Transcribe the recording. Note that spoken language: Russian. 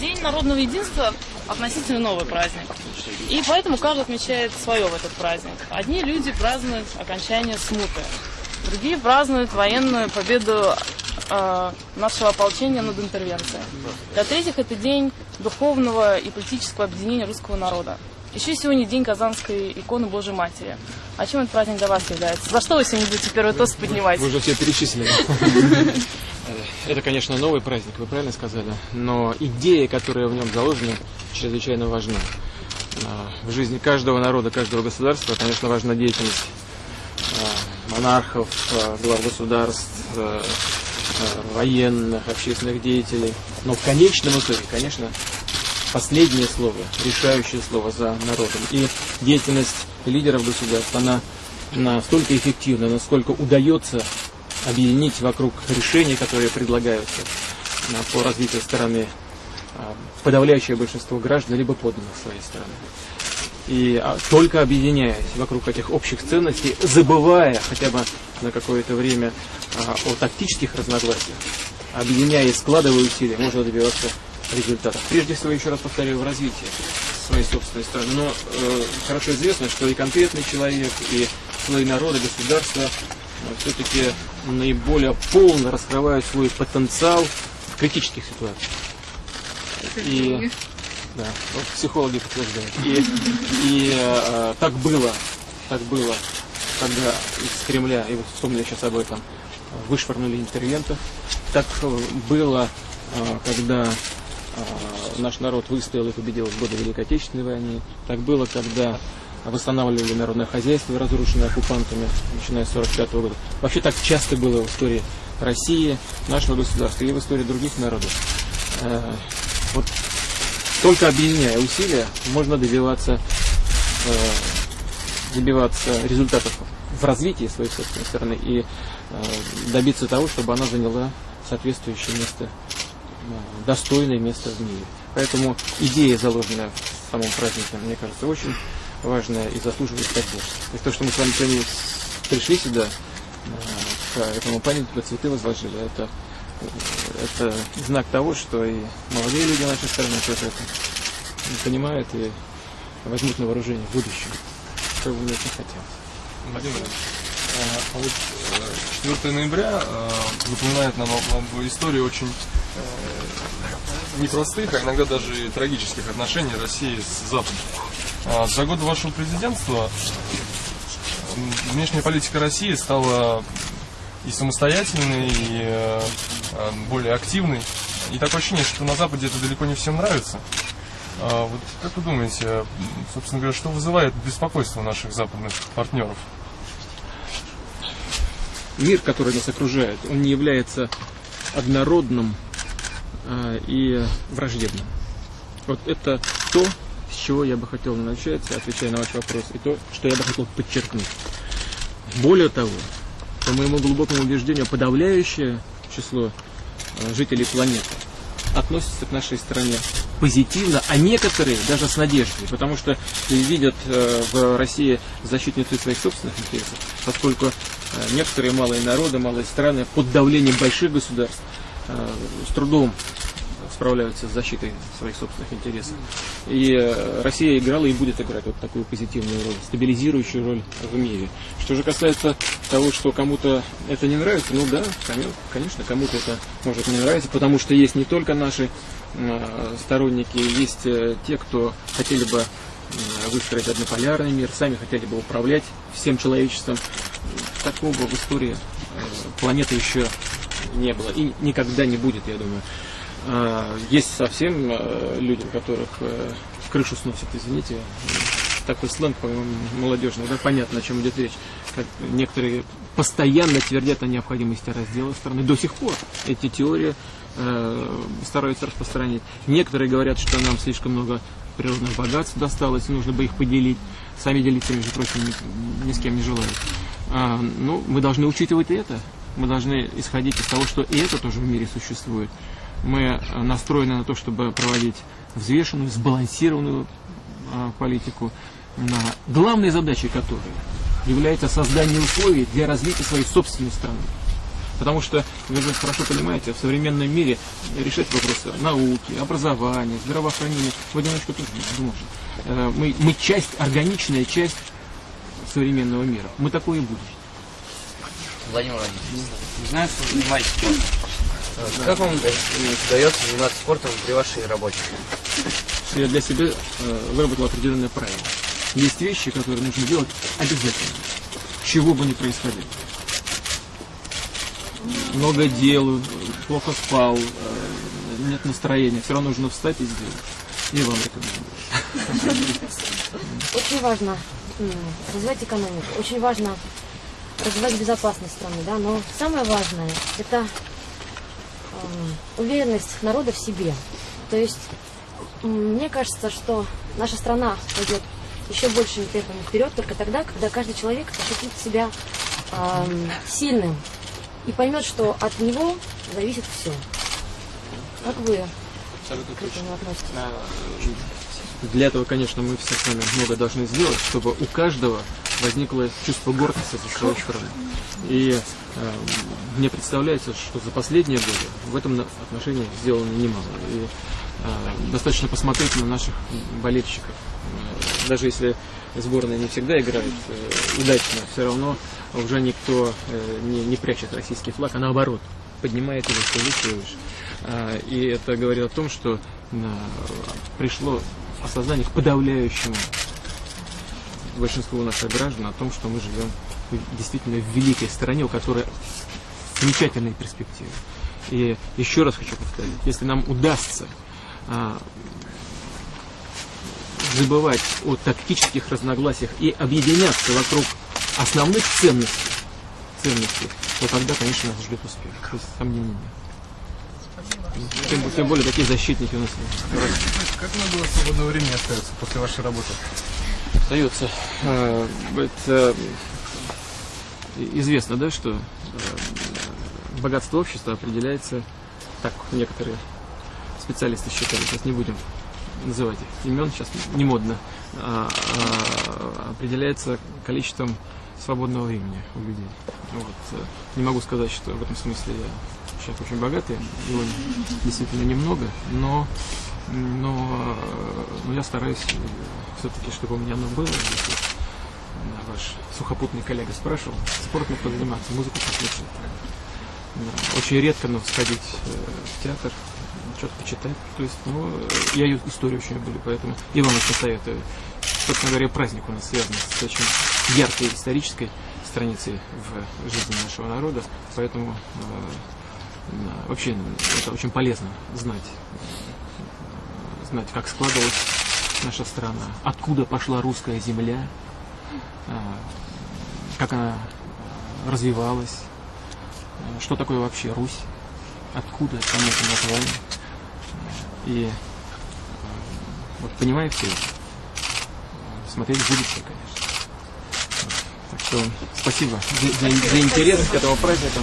День народного единства относительно новый праздник. И поэтому каждый отмечает свое в этот праздник. Одни люди празднуют окончание смуты, другие празднуют военную победу э, нашего ополчения над интервенцией. Для третьих это день духовного и политического объединения русского народа. Еще сегодня день Казанской иконы Божьей Матери. А чем этот праздник для вас является? За что вы сегодня будете первый тост поднимать? Вы уже все перечислили. Это, конечно, новый праздник, вы правильно сказали, но идея, которая в нем заложена, чрезвычайно важна. А, в жизни каждого народа, каждого государства, конечно, важна деятельность а, монархов, а, глав государств, военных, общественных деятелей. Но в конечном итоге, конечно, последнее слово, решающее слово за народом. И деятельность лидеров государств, она настолько эффективна, насколько удается объединить вокруг решений, которые предлагаются по развитию страны а, подавляющее большинство граждан, либо подданных своей страны. И а, только объединяясь вокруг этих общих ценностей, забывая хотя бы на какое-то время а, о тактических разногласиях, объединяя и складывая усилия, можно добиваться результатов. Прежде всего, еще раз повторяю, в развитии своей собственной страны. Но э, хорошо известно, что и конкретный человек, и слои народа, государства все-таки наиболее полно раскрывают свой потенциал в критических ситуациях. И, да, вот психологи подтверждают. И, и э, так было, так было, когда из Кремля, и вот вспомнили сейчас об этом, вышвырнули интервентов. Так было, э, когда э, наш народ выстоял и победил в годы Великой Отечественной войны. Так было, когда восстанавливали народное хозяйство, разрушенное оккупантами, начиная с 1945 года. Вообще так часто было в истории России, нашего государства и в истории других народов. Э, вот только объединяя усилия можно добиваться, э, добиваться результатов в развитии своей собственной страны и э, добиться того, чтобы она заняла соответствующее место, достойное место в мире. Поэтому идея, заложенная в самом празднике, мне кажется, очень важное и заслуживает поддержки. То то, что мы с вами сегодня пришли сюда, к этому памятнику цветы возложили, это, это знак того, что и молодые люди нашей страны тоже это понимают и возьмут на вооружение в будущем, что бы очень хотелось. Владимир, а вот 4 э, ноября э, напоминает нам об истории очень э, непростых, а иногда даже трагических отношений России с Западом. А, за годы вашего президентства внешняя политика России стала и самостоятельной, и э, более активной. И такое ощущение, что на Западе это далеко не всем нравится. А вот как вы думаете, собственно говоря, что вызывает беспокойство наших западных партнеров? Мир, который нас окружает, он не является однородным э, и враждебным. Вот это то, с чего я бы хотел начать, отвечая на ваш вопрос, и то, что я бы хотел подчеркнуть. Более того, по моему глубокому убеждению, подавляющее число э, жителей планеты относятся к нашей стране позитивно, а некоторые даже с надеждой, потому что видят э, в России защитницу своих собственных интересов, поскольку э, некоторые малые народы, малые страны под давлением больших государств с трудом справляются с защитой своих собственных интересов. И э, Россия играла и будет играть вот такую позитивную роль, стабилизирующую роль в мире. Что же касается того, что кому-то это не нравится, ну да, конечно, кому-то это может не нравиться, потому что есть не только наши э, сторонники, есть э, те, кто хотели бы выстроить однополярный мир, сами хотели бы управлять всем человечеством. Такого в истории планеты еще не было и никогда не будет, я думаю. А, есть совсем э, люди, которых э, крышу сносит, извините, такой сленг, по-моему, молодежный, да, понятно, о чем идет речь. Как некоторые постоянно твердят о необходимости раздела страны. До сих пор эти теории э, стараются распространить. Некоторые говорят, что нам слишком много природных богатств досталось, нужно бы их поделить. Сами делиться, между прочим, ни, ни с кем не желают. А, ну, мы должны учитывать это. Мы должны исходить из того, что и это тоже в мире существует мы настроены на то, чтобы проводить взвешенную, сбалансированную а, политику, на главной задачей которой является создание условий для развития своей собственной страны. Потому что, вы же хорошо понимаете, в современном мире решать вопросы науки, образования, здравоохранения в одиночку тоже не может. Э, Мы, мы часть, органичная часть современного мира. Мы такое и будем. Владимир Владимирович, знаю, что вы занимаетесь Э, Как вам удается заниматься спортом при вашей работе? я для себя э, выработал определенное правило. Есть вещи, которые нужно делать обязательно, чего бы ни происходило. Много делаю, плохо спал, э, нет настроения, все равно нужно встать и сделать. И вам рекомендую. Очень важно развивать экономику, очень важно развивать безопасность страны, да, но самое важное это уверенность народа в себе. То есть мне кажется, что наша страна пойдет еще большими темпами вперед только тогда, когда каждый человек ощутит себя эм, сильным и поймет, что от него зависит все. Как вы к этому относитесь? Для этого, конечно, мы все с вами много должны сделать, чтобы у каждого возникло чувство гордости за свою страну. И э, мне представляется, что за последние годы в этом отношении сделано немало. И э, достаточно посмотреть на наших болельщиков. Э, Даже если сборная не всегда играет э, удачно, все равно уже никто э, не, не прячет российский флаг, а наоборот поднимает его все выше и выше. И это говорит о том, что э, пришло осознание к подавляющему большинству наших граждан о том, что мы живем действительно в великой стране, у которой замечательные перспективы. И еще раз хочу повторить, если нам удастся а, забывать о тактических разногласиях и объединяться вокруг основных ценностей, ценностей, то тогда, конечно, нас ждет успех. Есть сомнений нет. Тем, тем более такие защитники у нас. Как много свободного времени остается после вашей работы? остается. Это э, известно, да, что э, богатство общества определяется, так некоторые специалисты считают, сейчас не будем называть их имен, сейчас не модно, а, а, определяется количеством свободного времени у людей. Вот. э, Не могу сказать, что в этом смысле я человек очень богатый, его действительно немного, но, но, э, но я стараюсь все-таки, чтобы у меня оно было. Э, ваш сухопутный коллега спрашивал, спортом позаниматься, музыку послушать. Очень редко, но сходить э, в театр, что-то почитать. То есть, ну, э, я историю очень люблю, поэтому и вам очень советую. Собственно говоря, праздник у нас связан с очень яркой исторической страницей в жизни нашего народа, поэтому э, вообще это очень полезно знать, э, знать, как складывалась наша страна, откуда пошла русская земля, э, как она развивалась, э, что такое вообще Русь, откуда это название. И э, вот понимая все это, смотреть в будущее, конечно. Так что спасибо за, за- за интерес к этому празднику.